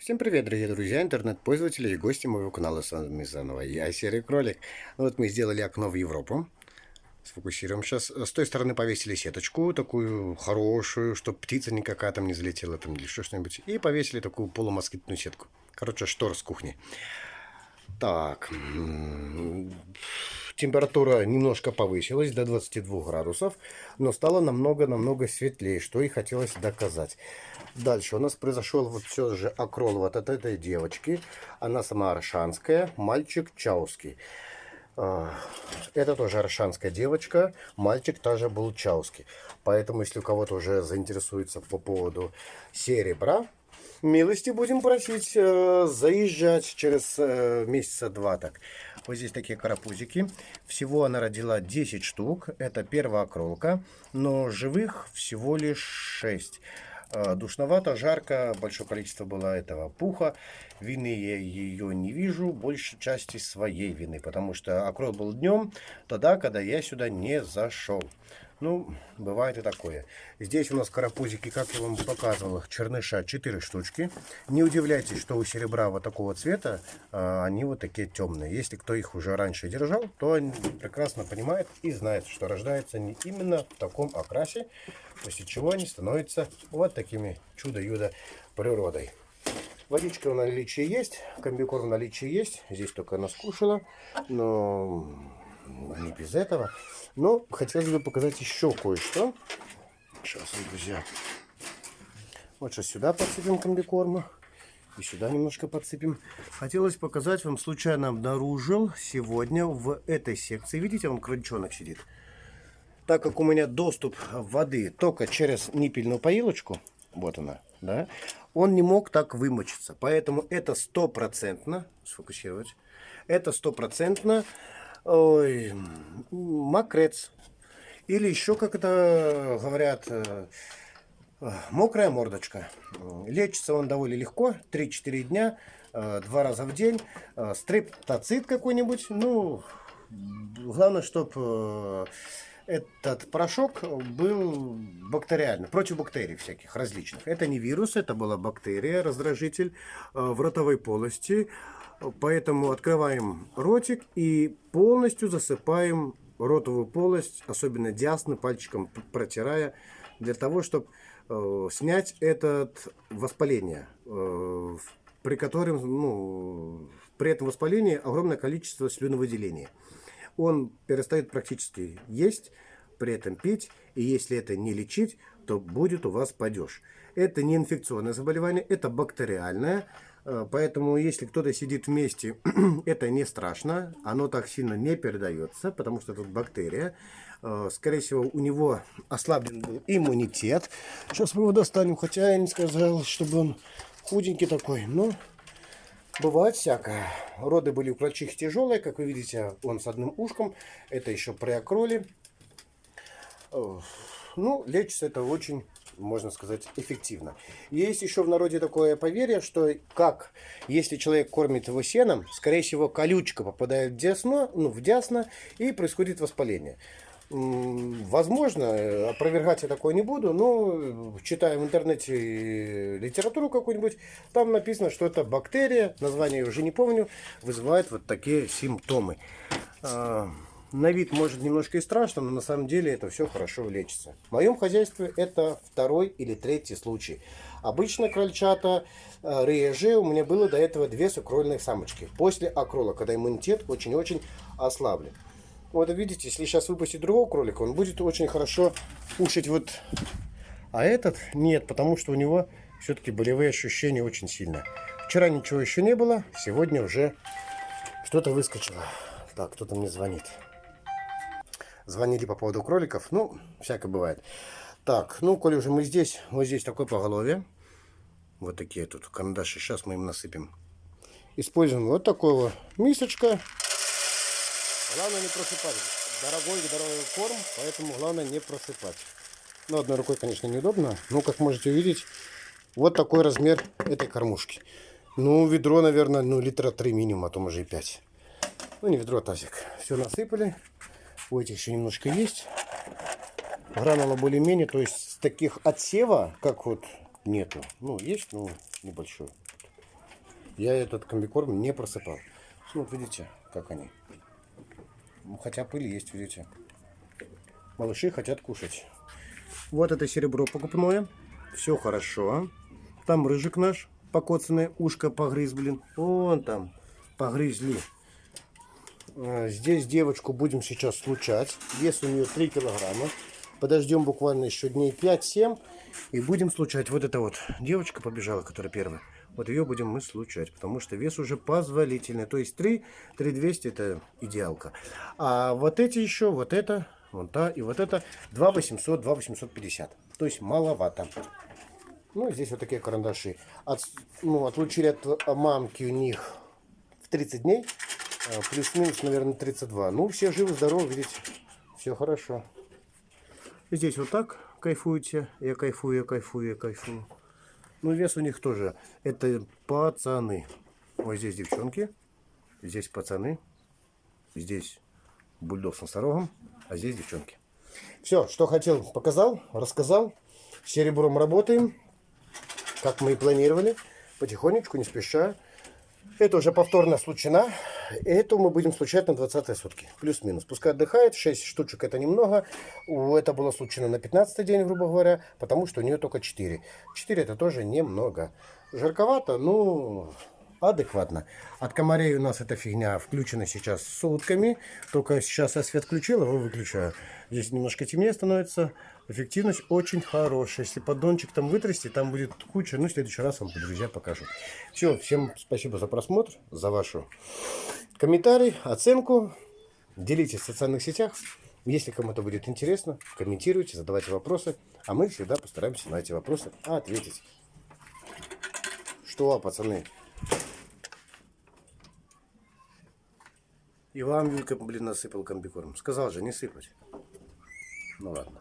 Всем привет, дорогие друзья, интернет-пользователи и гости моего канала. С вами заново я, Серый Кролик. Вот мы сделали окно в Европу. Сфокусируем сейчас. С той стороны повесили сеточку, такую хорошую, чтобы птица никакая там не залетела там или что-нибудь. И повесили такую полумоскитную сетку. Короче, штор с кухни. Так, температура немножко повысилась до 22 градусов, но стало намного-намного светлее, что и хотелось доказать. Дальше у нас произошел вот все же окрол вот от этой девочки. Она сама аршанская, мальчик чауский. А, это тоже аршанская девочка, мальчик тоже был чауский. Поэтому, если у кого-то уже заинтересуется по поводу серебра, милости будем просить э, заезжать через э, месяца два так. Вот здесь такие карапузики. Всего она родила 10 штук. Это первая окролка. Но живых всего лишь 6. Э, душновато, жарко, большое количество было этого пуха. Вины я ее не вижу, большей части своей вины, потому что окрол был днем, тогда, когда я сюда не зашел. Ну, бывает и такое. Здесь у нас карапузики, как я вам показывал, черныша 4 штучки. Не удивляйтесь, что у серебра вот такого цвета, а, они вот такие темные. Если кто их уже раньше держал, то прекрасно понимает и знает, что рождается не именно в таком окрасе, после чего они становятся вот такими чудо-юдо природой. Водичка в наличии есть, комбикорм в наличии есть. Здесь только она скушала, но не без этого. Но хотелось бы показать еще кое-что. Сейчас, друзья. Вот сейчас сюда подсыпем комбикорма. И сюда немножко подсыпем. Хотелось показать вам, случайно обнаружил сегодня в этой секции. Видите, он крольчонок сидит. Так как у меня доступ воды только через ниппельную поилочку, вот она, да, он не мог так вымочиться. Поэтому это стопроцентно, сфокусировать, это стопроцентно ой, мокрец. Или еще, как это говорят, э, мокрая мордочка. Лечится он довольно легко, 3-4 дня, э, два раза в день. Э, стрептоцит какой-нибудь, ну, главное, чтобы этот порошок был бактериальный, против бактерий всяких различных. Это не вирус, это была бактерия, раздражитель в ротовой полости. Поэтому открываем ротик и полностью засыпаем ротовую полость, особенно диасны, пальчиком протирая, для того, чтобы э, снять это воспаление, э, при котором, ну, при этом воспалении огромное количество слюновыделения. Он перестает практически есть, при этом пить, и если это не лечить, то будет у вас падеж. Это не инфекционное заболевание, это бактериальное, Э, поэтому, если кто-то сидит вместе, это не страшно. Оно так сильно не передается, потому что тут бактерия. Э, скорее всего, у него ослаблен был иммунитет. Сейчас мы его достанем, хотя я не сказал, чтобы он худенький такой. Но бывает всякое. Роды были у крольчих тяжелые. Как вы видите, он с одним ушком. Это еще при окроле. Э, ну, лечится это очень можно сказать, эффективно. Есть еще в народе такое поверье, что как, если человек кормит его сеном, скорее всего, колючка попадает в десну, ну, в дясно, и происходит воспаление. Возможно, опровергать я такое не буду, но читая в интернете литературу какую-нибудь, там написано, что это бактерия, название я уже не помню, вызывает вот такие симптомы. На вид может немножко и страшно, но на самом деле это все хорошо лечится. В моем хозяйстве это второй или третий случай. Обычно крольчата э, реже у меня было до этого две сукрольных самочки. После акрола, когда иммунитет очень-очень ослаблен. Вот видите, если сейчас выпустить другого кролика, он будет очень хорошо кушать вот... А этот нет, потому что у него все-таки болевые ощущения очень сильные. Вчера ничего еще не было, сегодня уже что-то выскочило. Так, кто-то мне звонит звонили по поводу кроликов. Ну, всякое бывает. Так, ну, коли уже мы здесь, вот здесь такое поголовье. Вот такие тут карандаши. Сейчас мы им насыпем. Используем вот такого мисочка. Главное не просыпать. Дорогой, дорогой корм, поэтому главное не просыпать. Ну, одной рукой, конечно, неудобно. Но, как можете увидеть, вот такой размер этой кормушки. Ну, ведро, наверное, ну, литра 3 минимум, а то может и 5. Ну, не ведро, а тазик. Все насыпали. У этих еще немножко есть. Гранула более-менее, то есть таких отсева, как вот нету. Ну, есть, но небольшой. я этот комбикорм не просыпал. Ну, вот видите, как они. Ну, хотя пыль есть, видите. Малыши хотят кушать. Вот это серебро покупное. Все хорошо. Там рыжик наш покоцанное, ушко погрыз, блин. Вон там погрызли. А, Здесь девочку будем сейчас случать. Вес у нее 3 килограмма. Подождем буквально еще дней 5-7 и будем случать. Вот эта вот девочка побежала, которая первая. Вот ее будем мы случать, потому что вес уже позволительный. То есть 3, 3200 это идеалка. А вот эти еще, вот это, вон та и вот это 2800, 2850. То есть маловато. Ну, здесь вот такие карандаши. От, ну, отлучили от мамки у них в 30 дней. А, Плюс-минус, наверное, 32. Ну, все живы, здоровы, видите. Все хорошо. Здесь вот так кайфуете. Я кайфую, я кайфую, я кайфую. Ну, вес у них тоже. Это пацаны. Вот здесь девчонки. Здесь пацаны. Здесь бульдог с носорогом. А здесь девчонки. Все, что хотел, показал, рассказал. С серебром работаем. Как мы и планировали. Потихонечку, не спеша. Это уже повторно случена. Эту мы будем случать на 20 сутки. Плюс-минус. Пускай отдыхает. 6 штучек это немного. Это было случено на 15 день, грубо говоря. Потому что у нее только 4. 4 это тоже немного. Жарковато, ну, адекватно. От комарей у нас эта фигня включена сейчас сутками. Только сейчас я свет включил, его выключаю. Здесь немножко темнее становится. Эффективность очень хорошая. Если поддончик там вытрясти, там будет куча. Ну, в следующий раз вам, друзья, покажу. Все, всем спасибо за просмотр, за вашу комментарий, оценку. Делитесь в социальных сетях. Если кому-то будет интересно, комментируйте, задавайте вопросы. А мы всегда постараемся на эти вопросы ответить. Что, пацаны? И вам Юлька, блин, насыпал комбикорм. Сказал же, не сыпать. Ну ладно.